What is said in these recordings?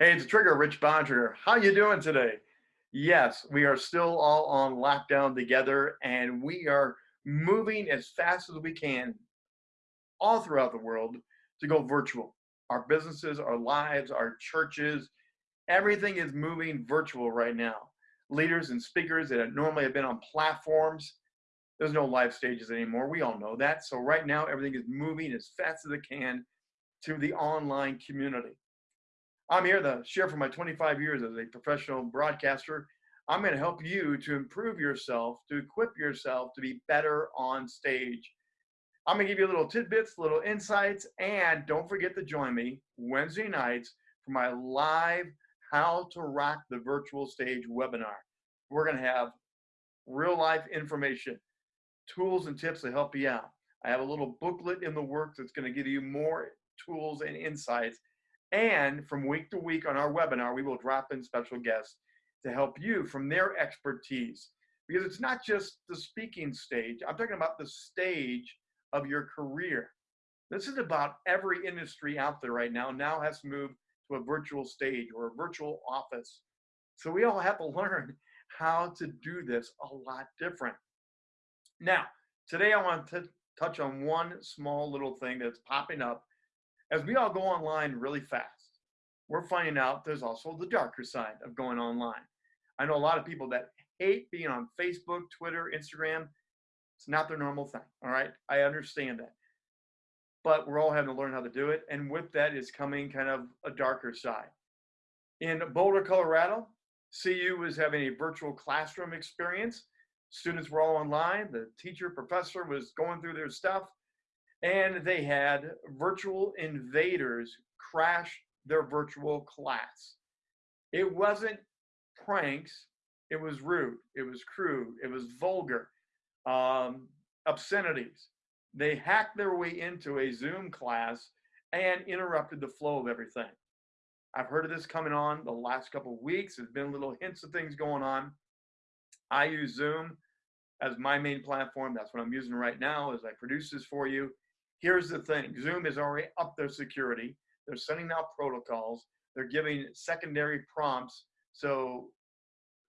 Hey, it's Trigger, Rich Bontrager. How you doing today? Yes, we are still all on lockdown together and we are moving as fast as we can all throughout the world to go virtual. Our businesses, our lives, our churches, everything is moving virtual right now. Leaders and speakers that normally have been on platforms, there's no live stages anymore. We all know that. So right now, everything is moving as fast as it can to the online community. I'm here to share from my 25 years as a professional broadcaster. I'm going to help you to improve yourself, to equip yourself to be better on stage. I'm going to give you little tidbits, little insights, and don't forget to join me Wednesday nights for my live How to Rock the Virtual Stage webinar. We're going to have real life information, tools and tips to help you out. I have a little booklet in the works that's going to give you more tools and insights and from week to week on our webinar, we will drop in special guests to help you from their expertise. Because it's not just the speaking stage, I'm talking about the stage of your career. This is about every industry out there right now, now has to move to a virtual stage or a virtual office. So we all have to learn how to do this a lot different. Now, today I want to touch on one small little thing that's popping up as we all go online really fast, we're finding out there's also the darker side of going online. I know a lot of people that hate being on Facebook, Twitter, Instagram. It's not their normal thing. All right. I understand that. But we're all having to learn how to do it. And with that is coming kind of a darker side. In Boulder, Colorado, CU was having a virtual classroom experience. Students were all online. The teacher, professor was going through their stuff and they had virtual invaders crash their virtual class. It wasn't pranks, it was rude, it was crude, it was vulgar, um, obscenities. They hacked their way into a Zoom class and interrupted the flow of everything. I've heard of this coming on the last couple of weeks. There's been little hints of things going on. I use Zoom as my main platform. That's what I'm using right now as I produce this for you. Here's the thing Zoom is already up their security. They're sending out protocols. They're giving secondary prompts. So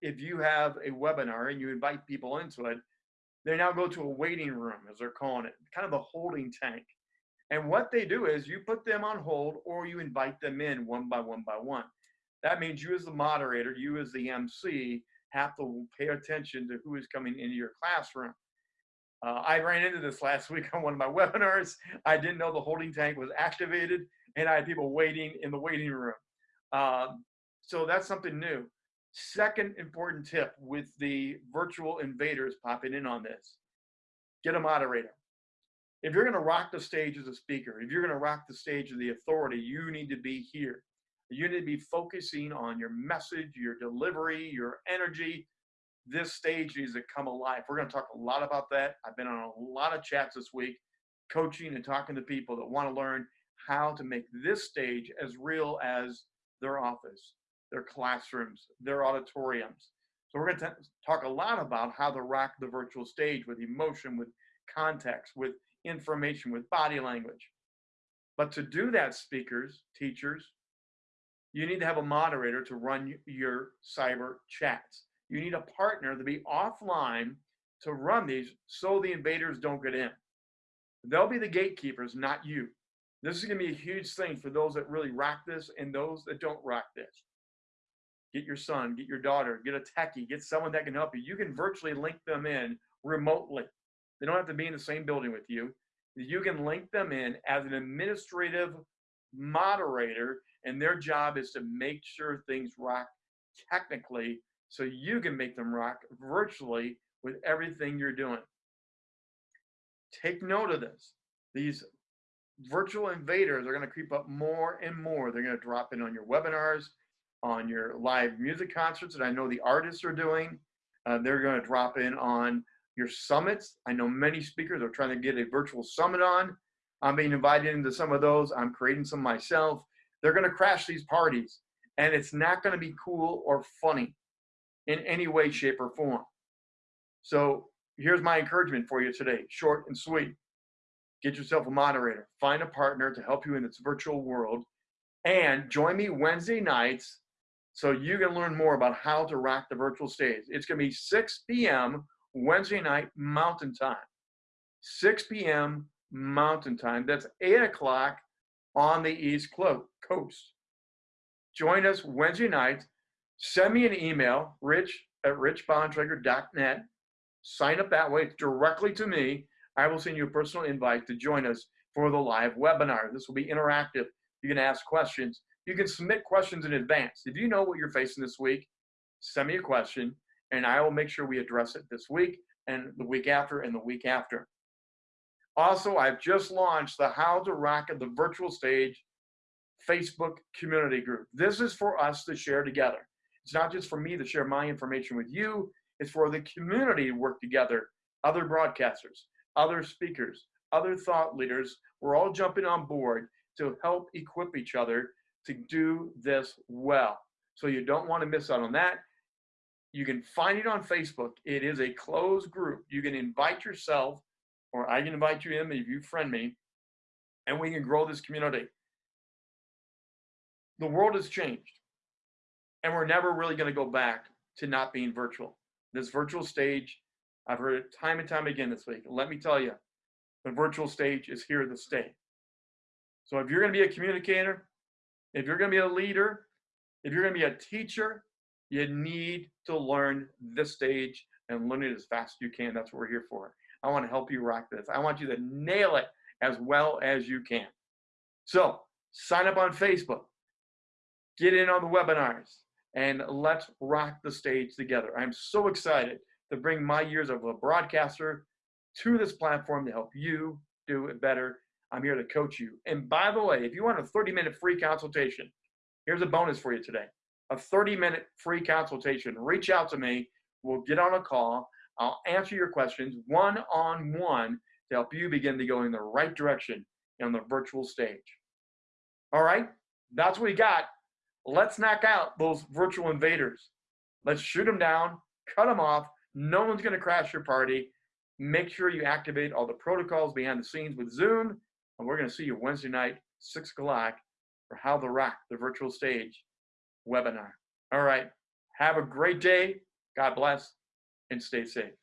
if you have a webinar and you invite people into it, they now go to a waiting room, as they're calling it, kind of a holding tank. And what they do is you put them on hold or you invite them in one by one by one. That means you, as the moderator, you, as the MC, have to pay attention to who is coming into your classroom. Uh, I ran into this last week on one of my webinars. I didn't know the holding tank was activated, and I had people waiting in the waiting room. Um, so that's something new. Second important tip with the virtual invaders popping in on this get a moderator. If you're going to rock the stage as a speaker, if you're going to rock the stage of the authority, you need to be here. You need to be focusing on your message, your delivery, your energy, this stage needs to come alive. We're going to talk a lot about that. I've been on a lot of chats this week, coaching and talking to people that want to learn how to make this stage as real as their office, their classrooms, their auditoriums. So we're going to talk a lot about how to rock the virtual stage with emotion, with context, with information, with body language. But to do that, speakers, teachers, you need to have a moderator to run your cyber chats. You need a partner to be offline to run these so the invaders don't get in. They'll be the gatekeepers, not you. This is going to be a huge thing for those that really rock this and those that don't rock this. Get your son, get your daughter, get a techie, get someone that can help you. You can virtually link them in remotely. They don't have to be in the same building with you. You can link them in as an administrative moderator, and their job is to make sure things rock technically so you can make them rock virtually with everything you're doing. Take note of this. These virtual invaders are going to creep up more and more. They're going to drop in on your webinars, on your live music concerts that I know the artists are doing. Uh, they're going to drop in on your summits. I know many speakers are trying to get a virtual summit on. I'm being invited into some of those. I'm creating some myself. They're going to crash these parties, and it's not going to be cool or funny in any way, shape, or form. So here's my encouragement for you today, short and sweet. Get yourself a moderator. Find a partner to help you in this virtual world. And join me Wednesday nights so you can learn more about how to rock the virtual stage. It's going to be 6 p.m. Wednesday night Mountain Time. 6 p.m. Mountain Time. That's 8 o'clock on the East Coast. Join us Wednesday night. Send me an email, rich at richbontrager.net. Sign up that way directly to me. I will send you a personal invite to join us for the live webinar. This will be interactive. You can ask questions. You can submit questions in advance. If you know what you're facing this week, send me a question and I will make sure we address it this week and the week after and the week after. Also, I've just launched the How to Rock at the Virtual Stage Facebook community group. This is for us to share together. It's not just for me to share my information with you, it's for the community to work together. Other broadcasters, other speakers, other thought leaders, we're all jumping on board to help equip each other to do this well. So you don't want to miss out on that. You can find it on Facebook. It is a closed group. You can invite yourself, or I can invite you in if you friend me, and we can grow this community. The world has changed, and we're never really going to go back to not being virtual. This virtual stage, I've heard it time and time again this week. Let me tell you, the virtual stage is here to stay. So if you're going to be a communicator, if you're going to be a leader, if you're going to be a teacher, you need to learn this stage and learn it as fast as you can. That's what we're here for. I want to help you rock this. I want you to nail it as well as you can. So sign up on Facebook, get in on the webinars, and let's rock the stage together. I'm so excited to bring my years of a broadcaster to this platform to help you do it better. I'm here to coach you. And by the way, if you want a 30 minute free consultation, here's a bonus for you today a 30 minute free consultation. Reach out to me. We'll get on a call. I'll answer your questions one on one to help you begin to go in the right direction on the virtual stage. All right, that's what we got. Let's knock out those virtual invaders. Let's shoot them down, cut them off. No one's going to crash your party. Make sure you activate all the protocols behind the scenes with Zoom. And we're going to see you Wednesday night, 6 o'clock, for How to Rock the Virtual Stage webinar. All right. Have a great day. God bless and stay safe.